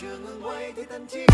chưa ngừng quay thì thân chi.